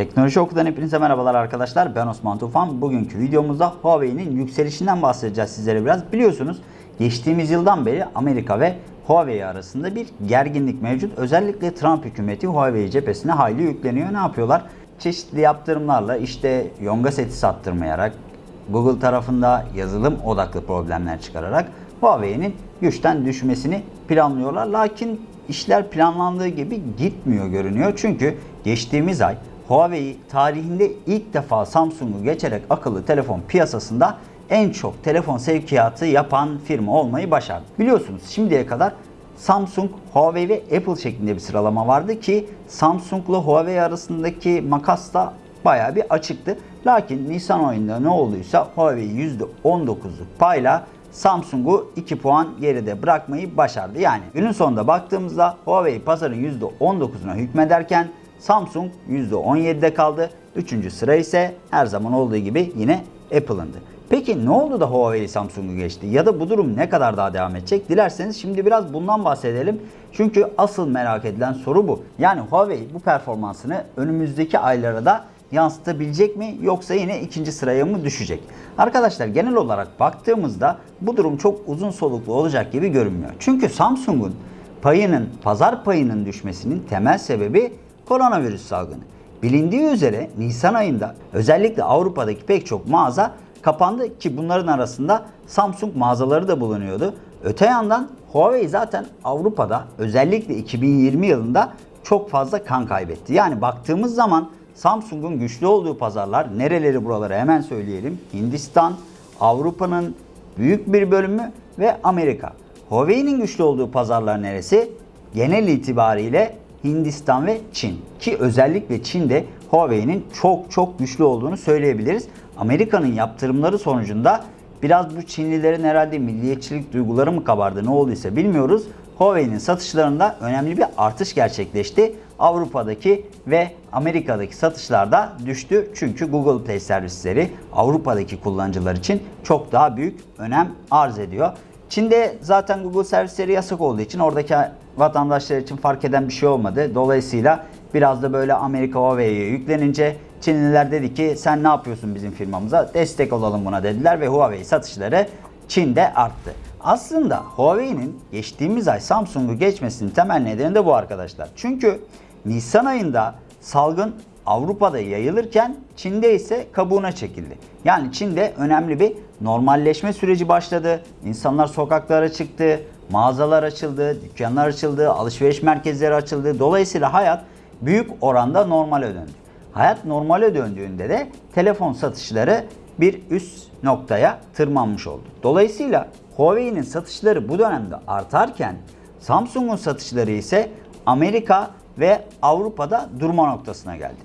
Teknoloji Oku'dan hepinize merhabalar arkadaşlar. Ben Osman Tufan. Bugünkü videomuzda Huawei'nin yükselişinden bahsedeceğiz sizlere biraz. Biliyorsunuz geçtiğimiz yıldan beri Amerika ve Huawei arasında bir gerginlik mevcut. Özellikle Trump hükümeti Huawei cephesine hayli yükleniyor. Ne yapıyorlar? Çeşitli yaptırımlarla işte yonga seti sattırmayarak, Google tarafında yazılım odaklı problemler çıkararak Huawei'nin güçten düşmesini planlıyorlar. Lakin işler planlandığı gibi gitmiyor görünüyor. Çünkü geçtiğimiz ay Huawei tarihinde ilk defa Samsung'u geçerek akıllı telefon piyasasında en çok telefon sevkiyatı yapan firma olmayı başardı. Biliyorsunuz şimdiye kadar Samsung, Huawei ve Apple şeklinde bir sıralama vardı ki Samsung'la Huawei arasındaki makas da bayağı bir açıktı. Lakin Nisan ayında ne olduysa Huawei %19'luk payla Samsung'u 2 puan geride bırakmayı başardı. Yani günün sonunda baktığımızda Huawei pazarın %19'una hükmederken Samsung %17'de kaldı. Üçüncü sıra ise her zaman olduğu gibi yine Apple'ındı. Peki ne oldu da Huawei Samsung'u geçti? Ya da bu durum ne kadar daha devam edecek? Dilerseniz şimdi biraz bundan bahsedelim. Çünkü asıl merak edilen soru bu. Yani Huawei bu performansını önümüzdeki aylara da yansıtabilecek mi yoksa yine ikinci sıraya mı düşecek? Arkadaşlar genel olarak baktığımızda bu durum çok uzun soluklu olacak gibi görünmüyor. Çünkü Samsung'un payının, pazar payının düşmesinin temel sebebi koronavirüs salgını. Bilindiği üzere Nisan ayında özellikle Avrupa'daki pek çok mağaza kapandı ki bunların arasında Samsung mağazaları da bulunuyordu. Öte yandan Huawei zaten Avrupa'da özellikle 2020 yılında çok fazla kan kaybetti. Yani baktığımız zaman Samsung'un güçlü olduğu pazarlar nereleri buraları hemen söyleyelim. Hindistan, Avrupa'nın büyük bir bölümü ve Amerika. Huawei'nin güçlü olduğu pazarlar neresi? Genel itibariyle Hindistan ve Çin. Ki özellikle Çin'de Huawei'nin çok çok güçlü olduğunu söyleyebiliriz. Amerika'nın yaptırımları sonucunda biraz bu Çinlilerin herhalde milliyetçilik duyguları mı kabardı ne olduysa bilmiyoruz. Huawei'nin satışlarında önemli bir artış gerçekleşti. Avrupa'daki ve Amerika'daki satışlar da düştü. Çünkü Google Play servisleri Avrupa'daki kullanıcılar için çok daha büyük önem arz ediyor. Çin'de zaten Google servisleri yasak olduğu için oradaki vatandaşlar için fark eden bir şey olmadı. Dolayısıyla biraz da böyle Amerika Huawei'ye yüklenince Çinliler dedi ki sen ne yapıyorsun bizim firmamıza destek olalım buna dediler ve Huawei satışları Çin'de arttı. Aslında Huawei'nin geçtiğimiz ay Samsung'u geçmesinin temel nedeni de bu arkadaşlar. Çünkü Nisan ayında salgın Avrupa'da yayılırken Çin'de ise kabuğuna çekildi. Yani Çin'de önemli bir normalleşme süreci başladı. İnsanlar sokaklara çıktı, mağazalar açıldı, dükkanlar açıldı, alışveriş merkezleri açıldı. Dolayısıyla hayat büyük oranda normale döndü. Hayat normale döndüğünde de telefon satışları bir üst noktaya tırmanmış oldu. Dolayısıyla Huawei'nin satışları bu dönemde artarken Samsung'un satışları ise Amerika ve Avrupa'da durma noktasına geldi.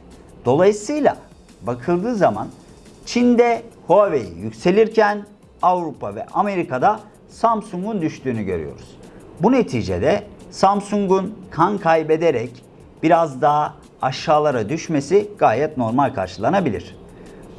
Dolayısıyla bakıldığı zaman Çin'de Huawei yükselirken Avrupa ve Amerika'da Samsung'un düştüğünü görüyoruz. Bu neticede Samsung'un kan kaybederek biraz daha aşağılara düşmesi gayet normal karşılanabilir.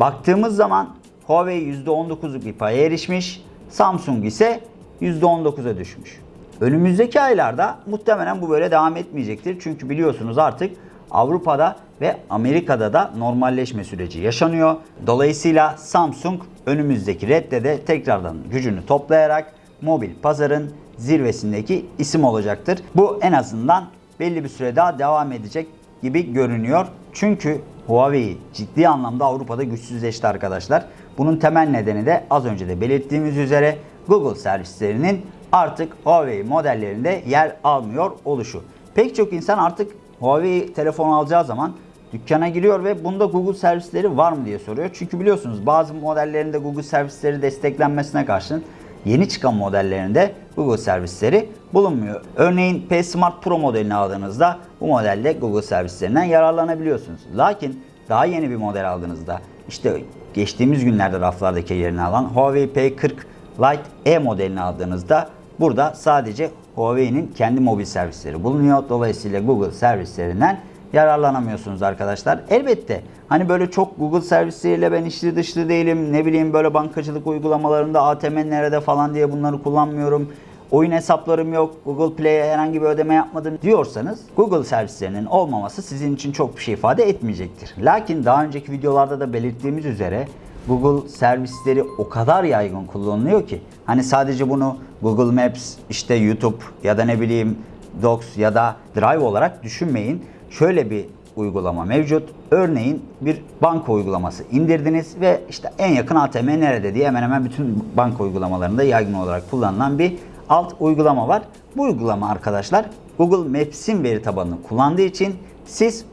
Baktığımız zaman Huawei %19'luk bir paya erişmiş, Samsung ise %19'a düşmüş. Önümüzdeki aylarda muhtemelen bu böyle devam etmeyecektir. Çünkü biliyorsunuz artık Avrupa'da ve Amerika'da da normalleşme süreci yaşanıyor. Dolayısıyla Samsung önümüzdeki redde de tekrardan gücünü toplayarak mobil pazarın zirvesindeki isim olacaktır. Bu en azından belli bir süre daha devam edecek gibi görünüyor. Çünkü Huawei ciddi anlamda Avrupa'da güçsüzleşti arkadaşlar. Bunun temel nedeni de az önce de belirttiğimiz üzere Google servislerinin artık Huawei modellerinde yer almıyor oluşu. Pek çok insan artık Huawei telefon alacağı zaman dükkana giriyor ve bunda Google servisleri var mı diye soruyor. Çünkü biliyorsunuz bazı modellerinde Google servisleri desteklenmesine karşın yeni çıkan modellerinde Google servisleri bulunmuyor. Örneğin P Smart Pro modelini aldığınızda bu modelde Google servislerinden yararlanabiliyorsunuz. Lakin daha yeni bir model aldığınızda işte geçtiğimiz günlerde raflardaki yerini alan Huawei P40 Lite E modelini aldığınızda burada sadece Huawei'nin kendi mobil servisleri bulunuyor. Dolayısıyla Google servislerinden yararlanamıyorsunuz arkadaşlar. Elbette hani böyle çok Google servisleriyle ben içli dışlı değilim. Ne bileyim böyle bankacılık uygulamalarında ATM nerede falan diye bunları kullanmıyorum. oyun hesaplarım yok, Google Play'e herhangi bir ödeme yapmadım diyorsanız Google servislerinin olmaması sizin için çok bir şey ifade etmeyecektir. Lakin daha önceki videolarda da belirttiğimiz üzere Google servisleri o kadar yaygın kullanılıyor ki hani sadece bunu Google Maps, işte YouTube ya da ne bileyim Docs ya da Drive olarak düşünmeyin. Şöyle bir uygulama mevcut. Örneğin bir banka uygulaması indirdiniz ve işte en yakın ATM nerede diye hemen hemen bütün banka uygulamalarında yaygın olarak kullanılan bir alt uygulama var. Bu uygulama arkadaşlar Google Maps'in veri tabanını kullandığı için siz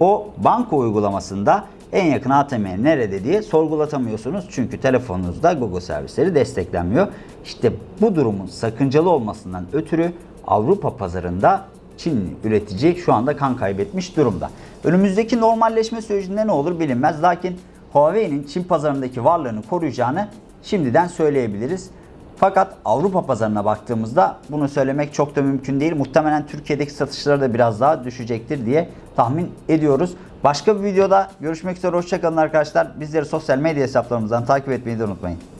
o banka uygulamasında en yakın ATM nerede diye sorgulatamıyorsunuz. Çünkü telefonunuzda Google servisleri desteklenmiyor. İşte bu durumun sakıncalı olmasından ötürü Avrupa pazarında Çinli üretici şu anda kan kaybetmiş durumda. Önümüzdeki normalleşme sürecinde ne olur bilinmez. Lakin Huawei'nin Çin pazarındaki varlığını koruyacağını şimdiden söyleyebiliriz. Fakat Avrupa pazarına baktığımızda bunu söylemek çok da mümkün değil. Muhtemelen Türkiye'deki satışları da biraz daha düşecektir diye tahmin ediyoruz. Başka bir videoda görüşmek üzere. Hoşçakalın arkadaşlar. Bizleri sosyal medya hesaplarımızdan takip etmeyi de unutmayın.